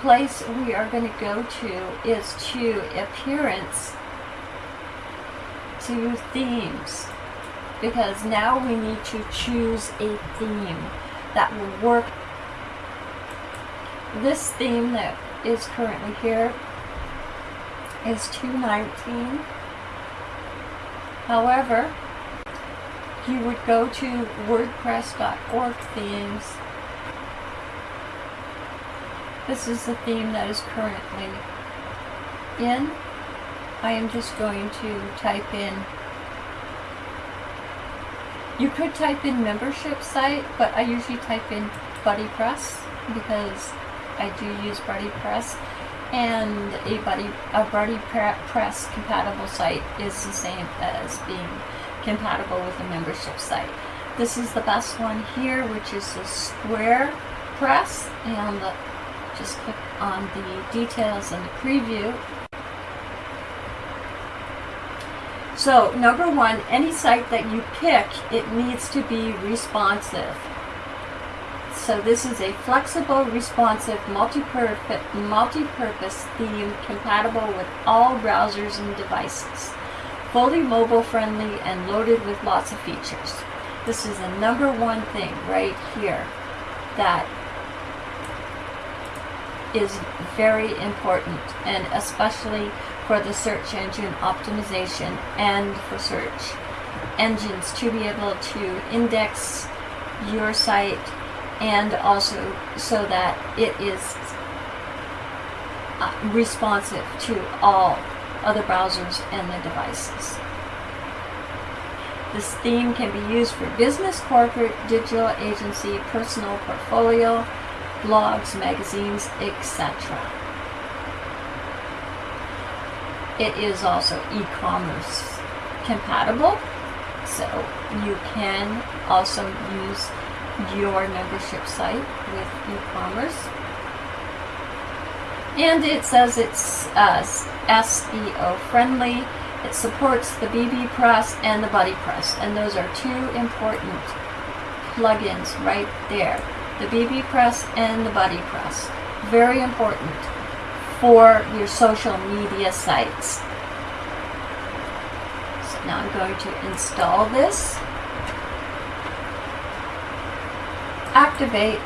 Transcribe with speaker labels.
Speaker 1: place we are going to go to is to appearance to themes because now we need to choose a theme that will work. This theme that is currently here is 219. However, you would go to wordpress.org themes. This is the theme that is currently in. I am just going to type in you could type in membership site, but I usually type in Buddy Press because I do use Buddy Press and a Buddy, a Buddy Press compatible site is the same as being compatible with a membership site. This is the best one here, which is the Square Press, and just click on the details and the preview So number one, any site that you pick, it needs to be responsive. So this is a flexible, responsive, multi-purpose multi theme compatible with all browsers and devices. Fully mobile friendly and loaded with lots of features. This is the number one thing right here that is very important and especially for the search engine optimization and for search engines to be able to index your site and also so that it is uh, responsive to all other browsers and the devices. This theme can be used for business, corporate, digital agency, personal portfolio, blogs, magazines, etc. It is also e-commerce compatible, so you can also use your membership site with e-commerce. And it says it's uh, SEO friendly. It supports the BB Press and the Buddy Press, and those are two important plugins right there. The BB Press and the Buddy Press. Very important for your social media sites. So now I'm going to install this. Activate